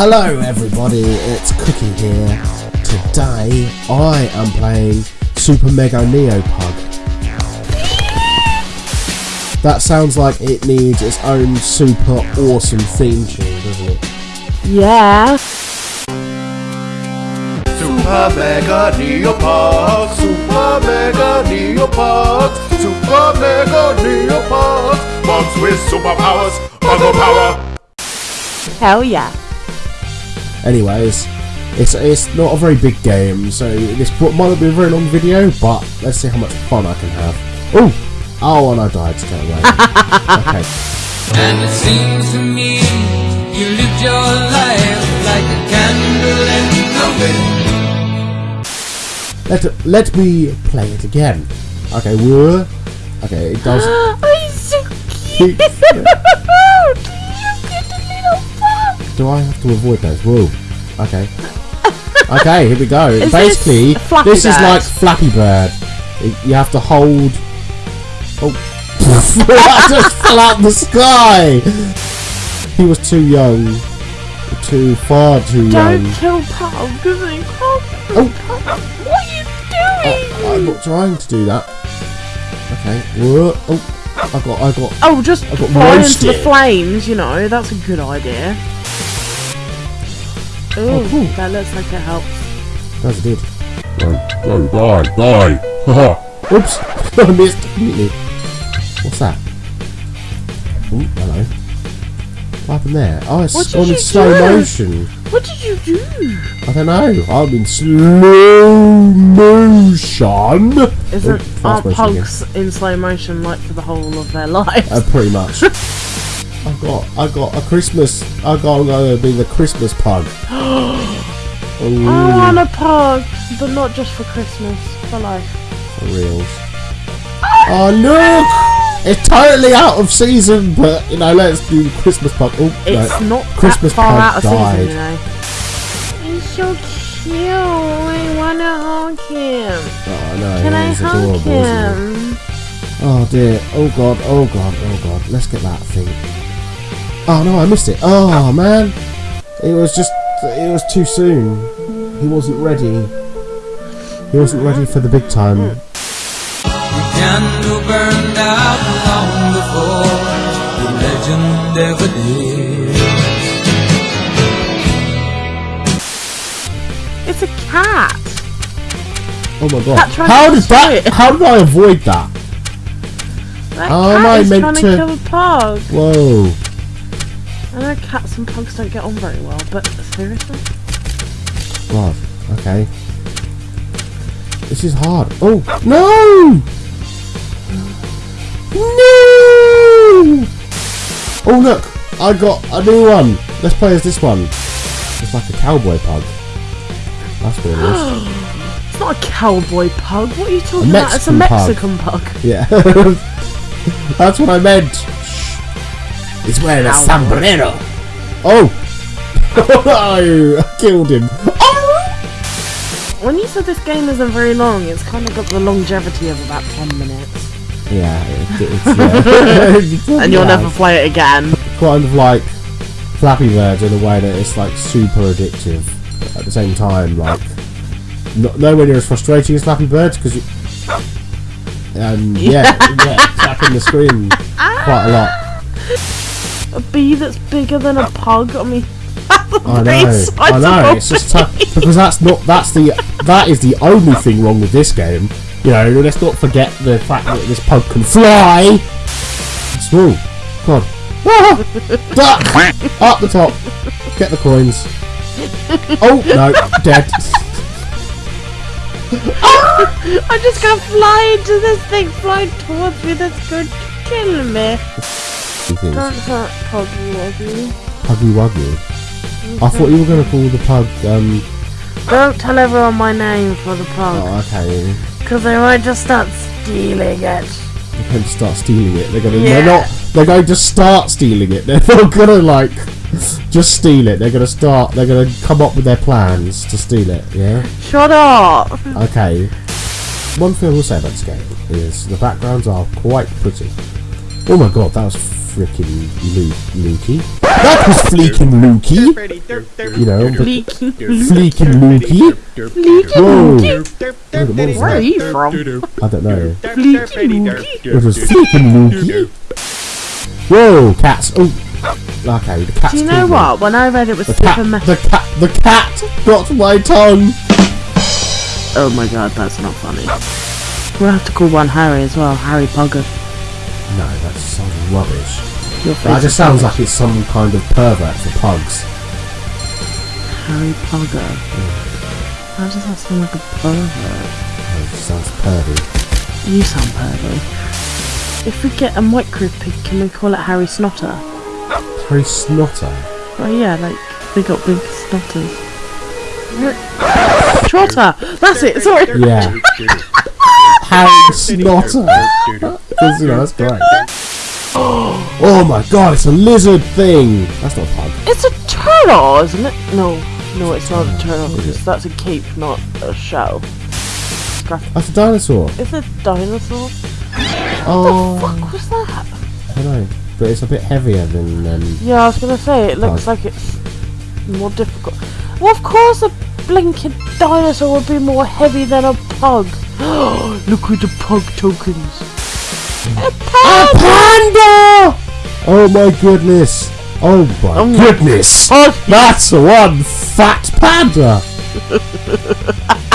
Hello everybody, it's Cookie here. Today I am playing Super Mega Neo Pug. That sounds like it needs its own super awesome theme tune, doesn't it? Yeah. Super Mega Neopug, Super Mega Neopug, Super Mega Neopug, bugs with superpowers, buggle power. Hell yeah. Anyways, it's it's not a very big game, so this might not be a very long video, but let's see how much fun I can have. Oh! Oh, and I died straight away. okay. And it seems to me you lived your life like a candle in the wind. Let let me play it again. Okay, whoa. Okay, it does. I'm so cute. Do I have to avoid those? Whoa. Okay. Okay, here we go. Is Basically, this this is like Flappy Bird. It- You have to hold. Oh. I just fell out the sky! He was too young. Too far too Don't young. kill Pug because can't. Oh. What are you doing? Oh, I'm not trying to do that. Okay. Whoa. Oh. I got. I got. Oh, just I got fly into the flames, you know, that's a good idea. Ooh, Oh, cool. that looks like it helps. That's good. Die, die, die. Haha. Oops! I missed completely. What's that? Oh, hello. What happened there? Oh, it's on in slow do? motion. What did you do? I don't know. I'm in slow motion. Isn't Oh, aren't motion again. in slow motion like for the whole of their lives? Uh, pretty much. I got, I got a Christmas. I got, gonna be the Christmas pug. I oh, want a pug, but not just for Christmas, for life. for reals. Oh look! It's totally out of season, but you know, let's do Christmas pug. Oh, It's no. not Christmas that far pug out of died. season, you know. He's so cute. I wanna hug him. Oh no, Can I hug adorable, him? Oh dear. Oh god. Oh god. Oh god. Let's get that thing. Oh no, I missed it. Oh ah. man. It was just. It was too soon. He wasn't ready. He wasn't ready for the big time. The candle burned out long before the legend ever did. It's a cat. Oh my god. How to did that? swim. How did I avoid that? That Oh, cat am I is meant trying to to- kill a pug. Whoa. I know cats and pugs don't get on very well, but seriously? God. Okay. This is hard. Oh no! No! Oh look! I got a new one. Let's play as this one. It's like a cowboy pug. That's what it is. It's not a cowboy pug. What are you talking about? It's a Mexican Mexican pug. Yeah. That's what I meant. He's wearing a Cowboy. sombrero. Oh! I killed him. Oh! When you said this game isn't very long, it's kind of got the longevity of about 10 minutes. Yeah, it, it's, yeah. And you'll Yeah. never play it again. kind of like Flappy Bird in a way that it's like super addictive but at the same time like not, nowhere near as frustrating as Flappy Bird because you and yeah yeah tapping the screen quite a lot A bee that's bigger than a pug? I mean, I know I know it's just tough because that's not that's the that is the only thing wrong with this game. You know let's not forget the fact that this pug can fly. Small. God ah, duck! Up the top. Get the coins. Oh no dead. I'm just gonna fly into this thing, fly towards me, that's going to kill me. Two things. Don't hurt Puggy Wuggy. Puggy Wuggy. I thought you were going to call the pug, um, Don't tell everyone my name for the pug, oh, okay. because they might just start stealing it. They're going to start stealing it. They're going to, Yeah. they're not, they're going to start stealing it. They're not going to, like, just steal it. They're going to start, they're going to come up with their plans to steal it, yeah? Shut up! Okay. One thing I will say about this game is the backgrounds are quite pretty. Oh my god, that was frickin' Luke, Lukey. That was fleeking Lukey. You know, but Leaking. fleeking Lukey. Whoa. Where are you from? I don't know. Leaking. It was fleeking Lukey. Whoa, cats. Oh, okay. The cats. Do you know killed me. what? When I read it was The cat, the cat, the cat got my tongue. Oh my god, that's not funny. We'll have to call one Harry as well. Harry Pugger. No, that sounds rubbish. That just sounds like it's some kind of pervert for pugs. Harry Pugger. How hmm. does that sound like a pervert? Oh, it just sounds pervy. You sound pervy. If we get a micro pig, can we call it Harry Snotter? Harry Snotter. Oh yeah, like they got big snotters. Trotter! That's it, sorry! Yeah. Harry Snotter. Because, you know, that's great. Oh my god, it's a lizard thing. That's not a pug. It's a turtle, isn't it? No, no, it's not a turtle because that's a cape, not a shell. That's a dinosaur. It's a dinosaur. Oh, What was that? I don't know. But it's a bit heavier than. Um, Yeah, I was gonna say it looks Pug. like it's more difficult. Well, of course, a blinking dinosaur would be more heavy than a pug. Look at the pug tokens. A pug! Panda! Oh my goodness. Oh my Oh my- goodness. Pug! That's one fat panda.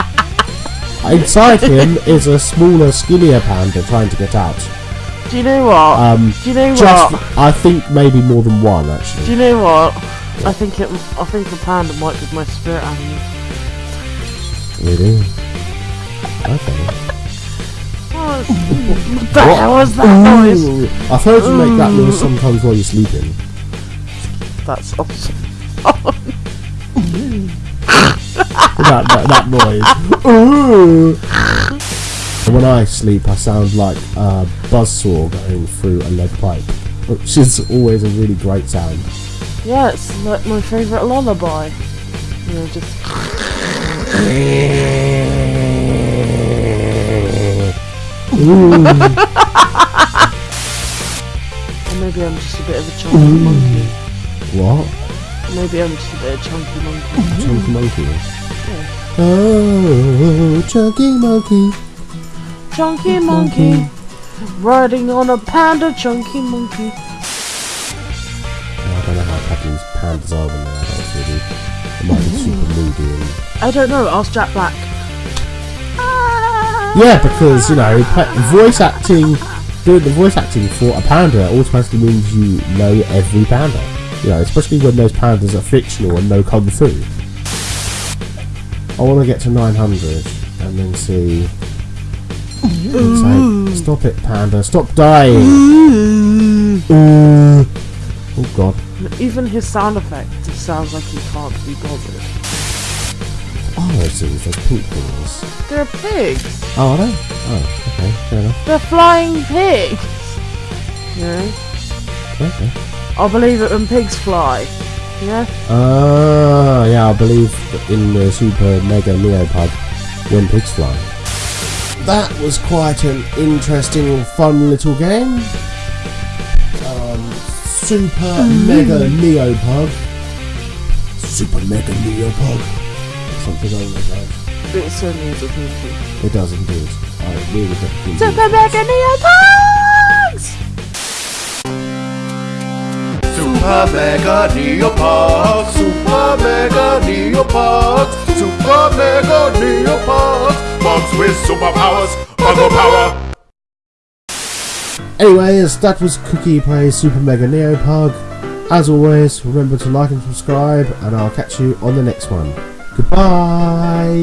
Inside him is a smaller, skinnier panda trying to get out. Do you know what? Um, Do you know just, what? I think maybe more than one actually. Do you know what? I think it. I think a panda might be my spirit animal. Really? Okay. Oh, what the hell was that noise? Ooh, I've heard you make that noise sometimes while you're sleeping. That's awesome. that, that, that noise. Ooh. When I sleep, I sound like a buzzsaw going through a lead pipe, which is always a really great sound. Yeah, it's like my favourite lullaby. You know, just. Or maybe I'm just a bit of a chunky monkey. what? Maybe I'm just a bit of chunky mm. monkey. Chunky monkey. Oh, chunky monkey. Chunky monkey. Riding on a panda chunky monkey. I don't know how pandas, pandas are when they're adults, really. They might be super moody and I don't know, ask Jack Black. Yeah, because you know, voice acting, doing the voice acting for a panda automatically means you know every panda. You know, especially when those pandas are fictional and no kung fu. I want to get to 900 and then see. Stop it, panda! Stop dying! Ooh. Oh god! Even his sound effect just sounds like he can't be bothered. Oh, those pink things. They're pigs. Oh, are they? Oh, okay, fair enough. They're flying pigs. You know? Okay. I believe it when pigs fly. Yeah? Ah, yeah, I believe in the Super Mega Neopug when pigs fly. That was quite an interesting, fun little game. Um, Super Mega Neopug. Super Mega Neopug. Something along those lines. It certainly is a thing. It does indeed. I really don't Super Mega Neopugs! Super Mega Neopug, Super Mega Neopug, Super Mega Neopug, bugs with superpowers, buggle power. Anyways, that was Cookie Plays Super Mega Neopug. As always, remember to like and subscribe, and I'll catch you on the next one. Goodbye!